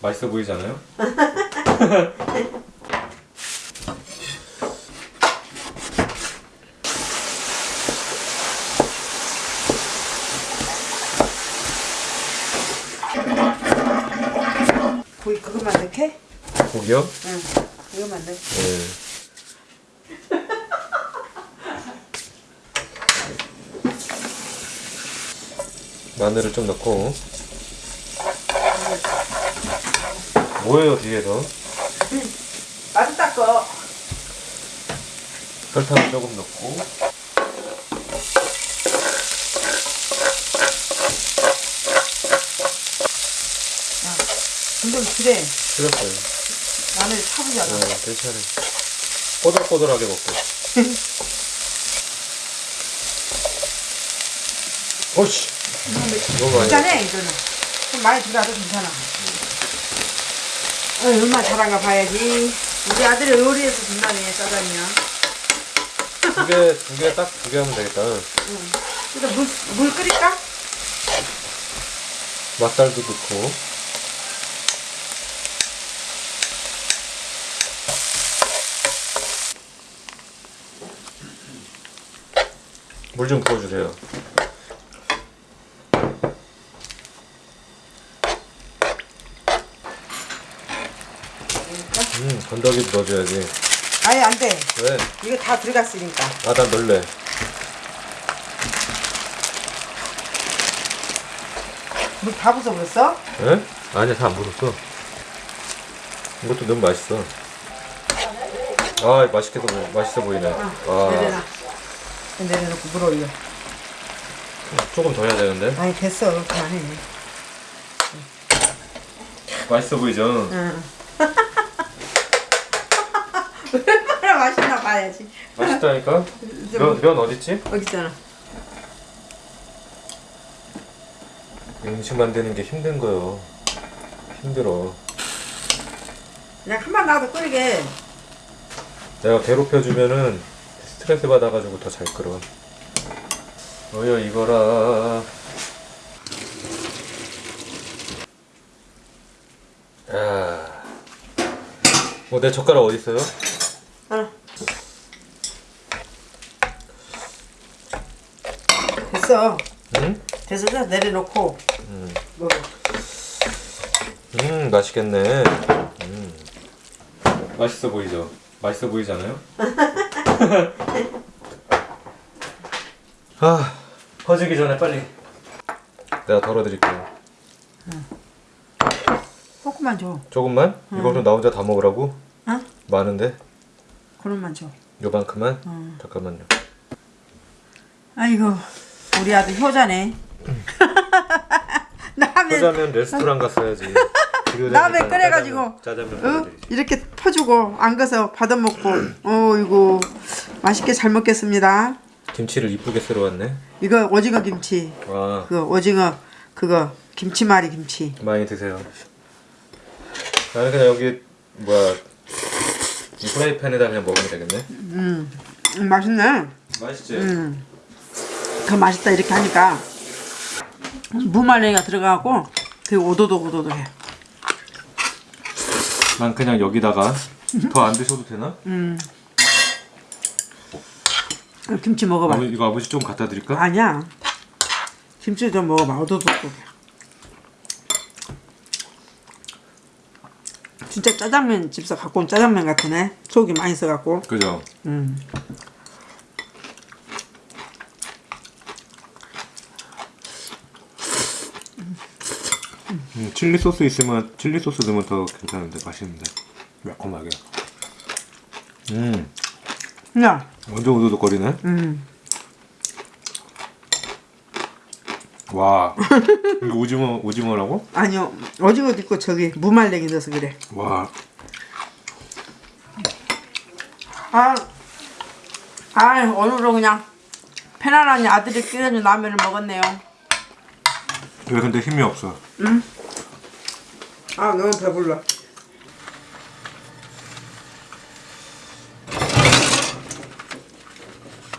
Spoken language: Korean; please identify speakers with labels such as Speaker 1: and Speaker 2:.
Speaker 1: 맛있어 보이잖아요?
Speaker 2: 고기 그것만 넣게?
Speaker 1: 고기요?
Speaker 2: 응. 이것만 넣게.
Speaker 1: 네. 마늘을 좀 넣고 뭐예요 뒤에서
Speaker 2: 맛있다 거.
Speaker 1: 설탕을 조금 넣고
Speaker 2: 이건 그래.
Speaker 1: 틀렸어요
Speaker 2: 마늘 차분하다.
Speaker 1: 네, 괜찮아요 꼬들꼬들하게 먹고 어이씨 너무 많이
Speaker 2: 괜찮아 이거는. 좀 많이 들어가도 괜찮아. 어, 얼마나 잘한가 봐야지. 우리 아들이 요리해서 준다네 짜장이야.
Speaker 1: 두개 두 개 딱 두 개 하면 되겠다
Speaker 2: 일단 물, 물 끓일까?
Speaker 1: 맛살도 넣고 물 좀 부어주세요 음 건더기도 넣어줘야지
Speaker 2: 아예 안 돼.
Speaker 1: 왜?
Speaker 2: 이거 다 들어갔으니까.
Speaker 1: 아난 넣을래
Speaker 2: 물 다 부숴버렸어?
Speaker 1: 에? 아니야 다안 묻었어 이것도 너무 맛있어 아 맛있게 보 맛있어 보이네 아
Speaker 2: 내려놔. 내려놓고 물 올려.
Speaker 1: 조금 더 해야 되는데
Speaker 2: 아니 됐어. 그만해.
Speaker 1: 맛있어 보이죠?
Speaker 2: 응. 얼마나 맛있나 봐야지.
Speaker 1: 맛있다니까 면, 면 어딨지?
Speaker 2: 여기 있잖아.
Speaker 1: 음식 만드는 게 힘든 거요 힘들어
Speaker 2: 그냥 한번 놔도 끓이게.
Speaker 1: 내가 괴롭혀주면은 스트레스 받아가지고 더 잘 끓어 어여 이거라 야. 어, 내 젓가락 어디 있어요?
Speaker 2: 하나. 됐어.
Speaker 1: 응?
Speaker 2: 됐어. 자, 내려놓고
Speaker 1: 음,
Speaker 2: 먹어.
Speaker 1: 음 맛있겠네. 음. 맛있어 보이죠? 맛있어 보이잖아요? 아, 퍼지기 전에 빨리 내가 덜어드릴게요.
Speaker 2: 조금만 줘.
Speaker 1: 조금만? 이거는 나 혼자 다 먹으라고?
Speaker 2: 어?
Speaker 1: 많은데?
Speaker 2: 그놈만 줘.
Speaker 1: 요만큼만?
Speaker 2: 응.
Speaker 1: 잠깐만요.
Speaker 2: 아이고 우리 아들 효자네. 라면
Speaker 1: 짜장면 레스토랑 갔어야지.
Speaker 2: 라면 끓여가지고
Speaker 1: 짜장면
Speaker 2: 어? 이렇게 퍼주고 안 가서 받아 먹고. 어이구 맛있게 잘 먹겠습니다.
Speaker 1: 김치를 이쁘게 썰어 왔네.
Speaker 2: 이거 오징어 김치.
Speaker 1: 와,
Speaker 2: 그 오징어 그거 김치말이 김치.
Speaker 1: 많이 드세요. 나는 그냥 여기 뭐야 이 프라이팬에다 그냥 먹으면 되겠네.
Speaker 2: 음, 음 맛있네.
Speaker 1: 맛있지?
Speaker 2: 음. 더 맛있다 이렇게 하니까 무말랭이가 들어가고 되게 오도독오도독해.
Speaker 1: 난 그냥 여기다가 더 안 드셔도 되나?
Speaker 2: 음. 김치 먹어봐.
Speaker 1: 아버, 이거 아버지 좀 갖다 드릴까?
Speaker 2: 아니야. 김치 좀 먹어봐. 오도독오도독해. 진짜 짜장면 집에서 갖고 온 짜장면 같으네. 속이 많이 써갖고.
Speaker 1: 그죠?
Speaker 2: 음.
Speaker 1: 음, 칠리 소스 있으면 칠리 소스 넣으면 더 괜찮은데 맛있는데 매콤하게. 음,
Speaker 2: 야,
Speaker 1: 완전 우두둑거리네.
Speaker 2: 음.
Speaker 1: 와, 이거 오징어 오징어라고?
Speaker 2: 아니요. 오징어도 있고 저기 무말랭이 넣어서 그래.
Speaker 1: 와,
Speaker 2: 아, 아 오늘은 그냥 편안하니 아들이 끓여준 라면을 먹었네요.
Speaker 1: 왜 근데 힘이 없어?
Speaker 2: 아 너무 배불러.